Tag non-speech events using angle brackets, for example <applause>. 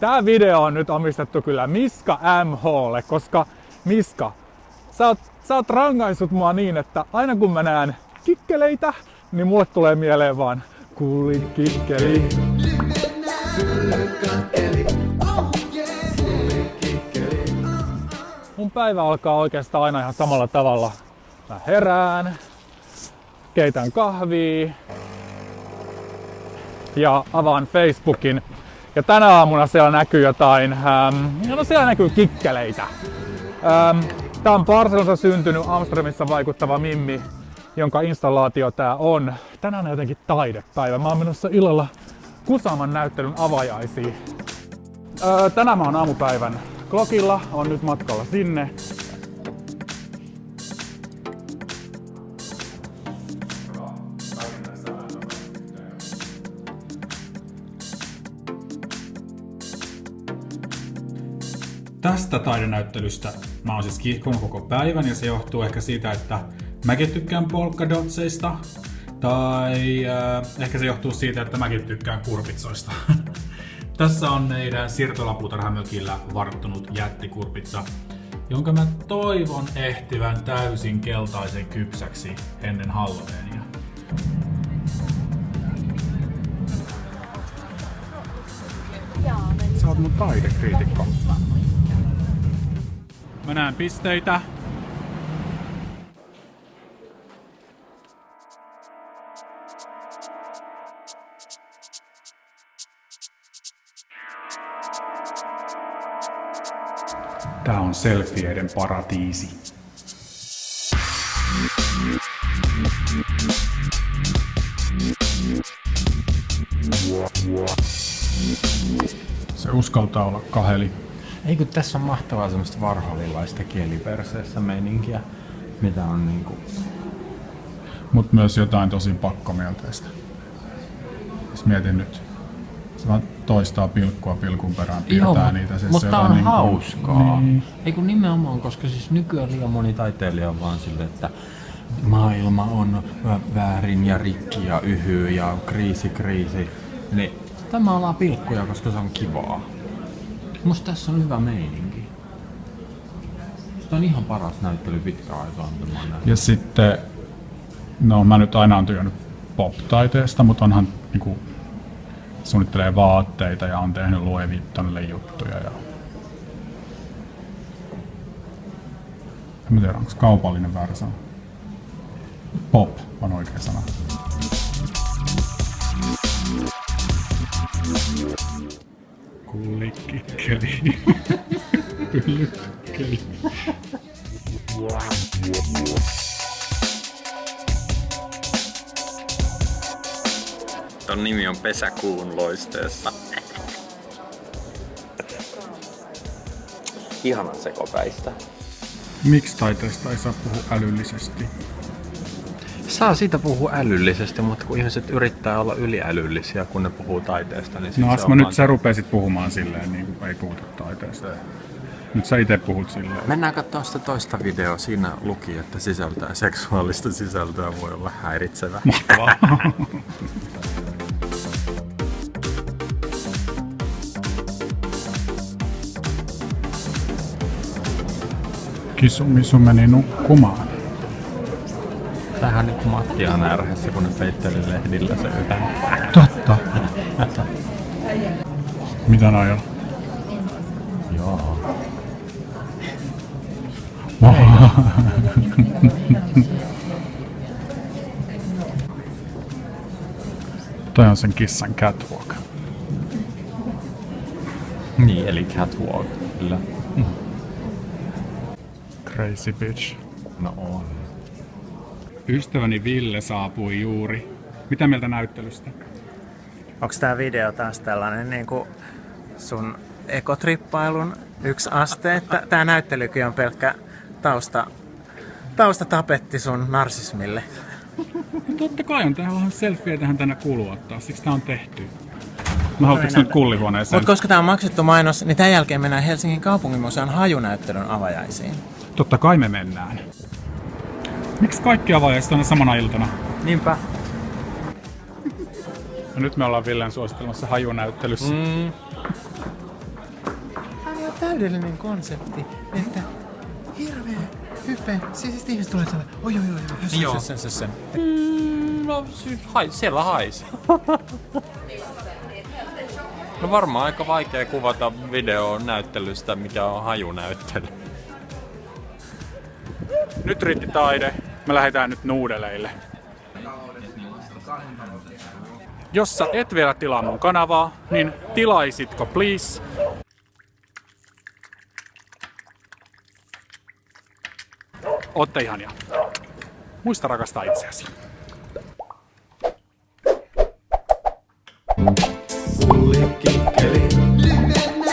Tää video on nyt omistettu kyllä Miska MHlle, koska Miska, sä oot, sä oot rangaisut mua niin, että aina kun mä näen kikkeleitä, niin mulle tulee mieleen vaan kuulin kikkeli. Mun päivä alkaa oikeastaan aina ihan samalla tavalla. Mä herään, keitän kahvia ja avaan Facebookin. Ja tänä aamuna siellä näkyy jotain, ähm, no siellä näkyy kikkeleitä. Ähm, tää on Barcelonassa syntynyt Amsterdamissa vaikuttava Mimmi, jonka installaatio tää on. Tänään on jotenkin taidepäivä. Mä oon menossa illalla Kusaman näyttelyn avajaisiin. Öö, tänään mä oon aamupäivän Klokilla, on nyt matkalla sinne. Tästä taidenäyttelystä mä oon siis kiihkonut koko päivän ja se johtuu ehkä siitä, että mäkin tykkään polkadotseista. Tai äh, ehkä se johtuu siitä, että mäkin tykkään kurpitsoista. <laughs> Tässä on meidän siirtolapuutarhamökillä varttunut jättikurpitsa, jonka mä toivon ehtivän täysin keltaisen kypsäksi ennen Halloweenia. Sä oot mun taidekriitikko. Mä näen pisteitä. Tää on selfieiden paratiisi. Uskaltaa olla kaheli. Ei kun tässä on mahtavaa semmoista varholilaista kieliperseessä meininkiä, mitä on niinku... Mut myös jotain tosi pakkomielteistä. Jos mietin nyt. Se vaan toistaa pilkkua pilkun perään, piirtää Joo, niitä. Siis mutta on niinku- hauskaa. Niin. Ei kun nimenomaan, koska siis nykyään liian moni taiteilija on vaan silleen, että maailma on vä- väärin ja rikki ja yhy ja kriisi kriisi. Niin tämä ollaan pilkkuja, koska se on kivaa. Musta tässä on hyvä meininki. Musta on ihan paras näyttely pitkään aikaan. Ja sitten, no mä nyt aina on työnnyt pop-taiteesta, mutta onhan niinku, suunnittelee vaatteita ja on tehnyt Louis Vuittonille juttuja. Ja... En tiedä, onko kaupallinen väärä sana. Pop on oikea sana. Kullikikkeli. Pyllykkeli. Ton nimi on Pesäkuun loisteessa. Ihanan sekopäistä. Miksi taiteesta ei saa puhua älyllisesti? Saa siitä puhua älyllisesti, mutta kun ihmiset yrittää olla yliälyllisiä, kun ne puhuu taiteesta, niin No se mä nyt sä rupesit puhumaan silleen, niin kuin ei puhuta taiteesta. Nyt sä itse puhut silleen. Mennään katsomaan sitä toista videoa. Siinä luki, että sisältää seksuaalista sisältöä voi olla häiritsevä. Mahtavaa. Kisumisu meni nukkumaan. Tähän on nyt Matti on närhässä, kun ne peitteli lehdillä se yhden. Totta. Mitä noi on? Joo. <laughs> Toi on sen kissan catwalk. Niin, eli catwalk. Kyllä. Crazy bitch. No on. Ystäväni Ville saapui juuri. Mitä mieltä näyttelystä? Onks tää video taas tällainen niin kuin sun ekotrippailun yksi aste? Että tää näyttelykin on pelkkä tausta, taustatapetti sun narsismille. Totta kai on tähän vähän selfieä tähän tänne kuuluu ottaa, siksi tää on tehty. Mä haluaisin nyt kullihuoneeseen. Mutta koska tää on maksettu mainos, niin tämän jälkeen mennään Helsingin kaupunginmuseon hajunäyttelyn avajaisiin. Totta kai me mennään. Miksi kaikki avajaiset on samana iltana? Niinpä. Ja nyt me ollaan Villen suosittelemassa hajunäyttelyssä. Mm. täydellinen konsepti, että hirveä hype. Siis siis ihmiset tulee tällä, oi oi oi, oi, Joo. hössö, hössö, hössö. Mm, no sy- hai, siellä haisi. No varmaan aika vaikea kuvata videon näyttelystä, mikä on hajunäyttely. Nyt riitti taide. Me lähdetään nyt nuudeleille. Jos sä et vielä tilaa mun kanavaa, niin tilaisitko please? Ootte ihania. Muista rakastaa itseäsi. Sulle kikkeli. Livenä.